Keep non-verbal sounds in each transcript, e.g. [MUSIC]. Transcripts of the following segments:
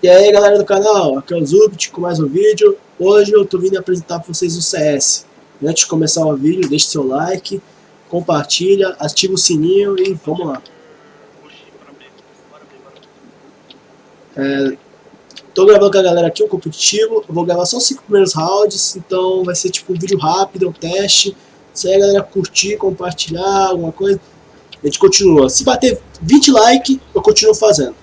E aí galera do canal, aqui é o Zubit com mais um vídeo. Hoje eu tô vindo apresentar para vocês o CS. Antes de começar o vídeo, deixe seu like, compartilha, ativa o sininho e vamos lá. É, tô gravando com a galera aqui um competitivo, eu vou gravar só os 5 primeiros rounds, então vai ser tipo um vídeo rápido, um teste. Se aí a galera curtir, compartilhar, alguma coisa, a gente continua. Se bater 20 likes, eu continuo fazendo.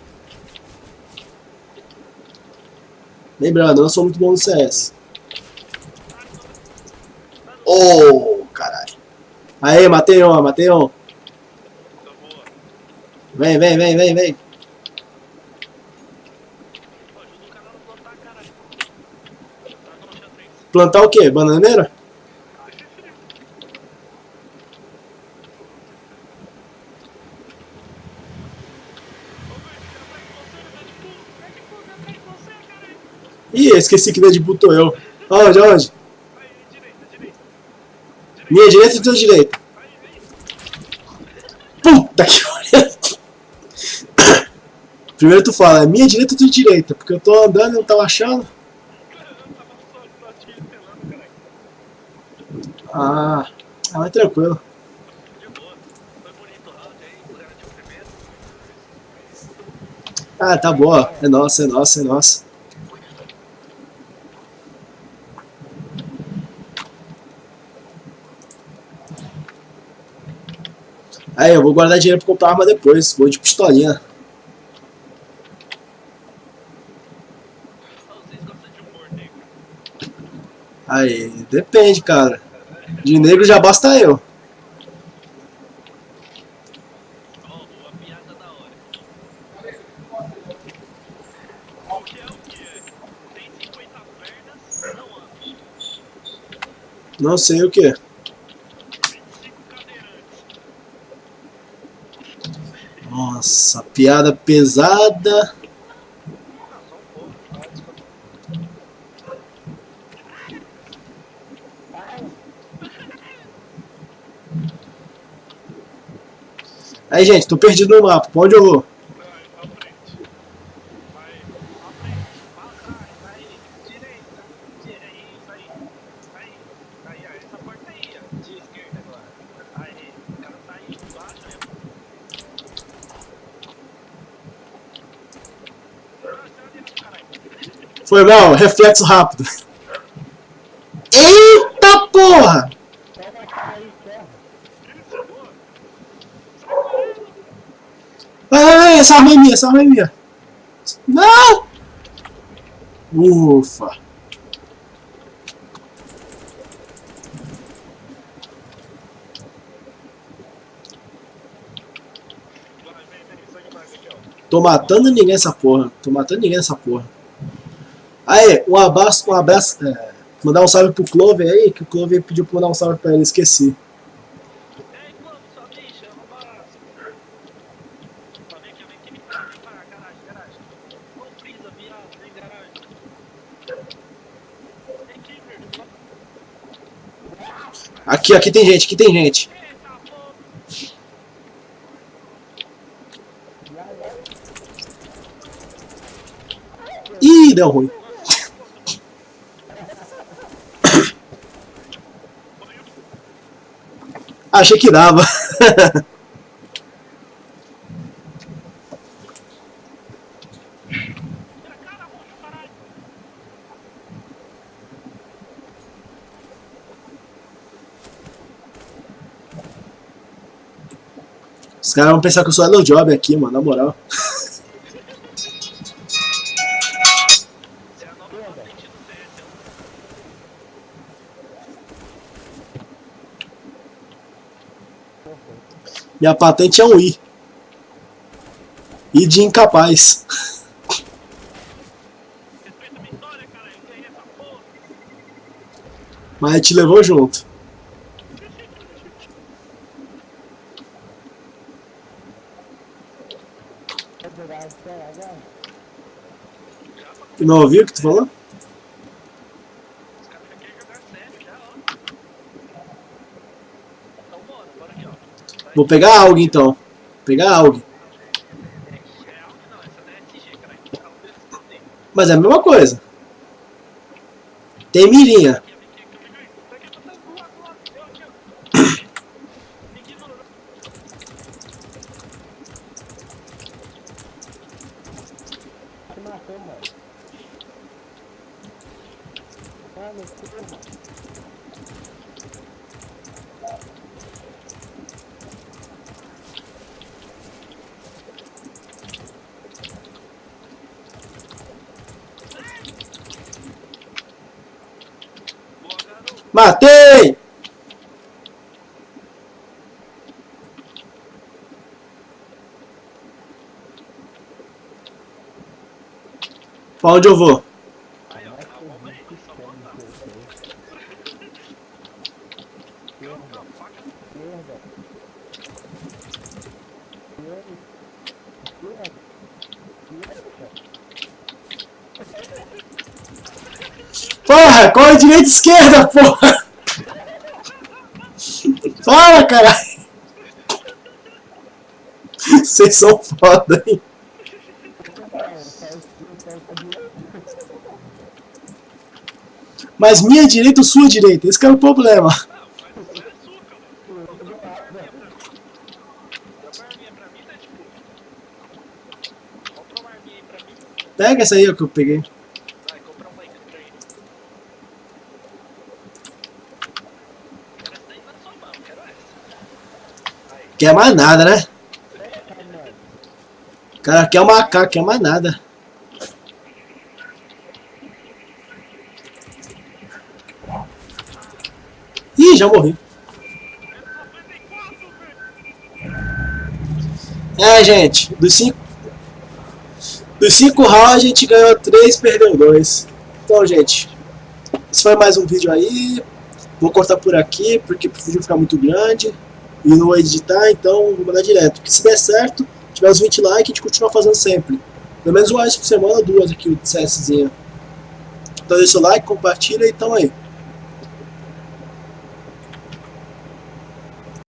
Lembrando, eu não sou muito bom no CS. Oh, caralho. Aí, matei um, matei um. Vem, vem, vem, vem, vem. Plantar o quê? Bananeira? Ih, esqueci que tô eu. Aonde, aonde? Minha direita e tua direita. Puta que pariu. Primeiro tu fala, é minha direita ou tua direita? Porque eu tô andando e não tava achando. Ah, ah mas tranquilo. Ah, tá boa. É nossa, é nossa, é nossa. Aí, eu vou guardar dinheiro pra comprar arma depois. Vou de pistolinha. Aí, depende, cara. De negro já basta eu. Não sei o que. Nossa, piada pesada. Aí, gente, tô perdido no mapa. Pra onde Foi mal, reflexo rápido. Eita porra! Vai, vai, vai, essa arma é minha, essa arma é minha. Não! Ufa. Tô matando ninguém essa porra. Tô matando ninguém essa porra. Aí, um abraço, um abraço, é, mandar um salve pro Clover aí, que o Clover pediu pra mandar um salve pra ele, esqueci. Aqui, aqui tem gente, aqui tem gente. Ih, deu ruim. Achei que dava. Os caras vão pensar que eu sou Hello Job aqui, mano, na moral. [LAUGHS] Minha patente é um I. I de incapaz. Mas te levou junto. Não ouviu o que tu falou? Vou pegar algo então. Vou pegar algo. Mas é a mesma coisa. Tem mirinha. Te matou, Matei! Pra onde eu vou? Aí, ó, Vai tá ser bom, velho. muito Só estranho botar. isso aí. Eu com Esquerda, a faca. esquerda. Esquerda. Esquerda. Porra, corre direita e esquerda, porra! Fala, caralho! Vocês são foda, hein? Mas minha direita ou sua direita? Esse que é o problema. Pega essa aí que eu peguei. Vai, compra uma aí que eu tenho. Quero essa daí na sua mão, quero essa. Aí, Quer mais nada, né? O cara quer uma AK, quer mais nada. Ih, já morri. É, gente, dos cinco, dos cinco rounds a gente ganhou três, perdeu dois. Então, gente, esse foi mais um vídeo aí. Vou cortar por aqui, porque o vídeo ficar muito grande. E não editar, então vou mandar direto. Porque se der certo, tiver os 20 likes, a gente continua fazendo sempre. Pelo menos uma vez por semana, duas aqui, o CSzinho. Então deixa o like, compartilha e tamo aí.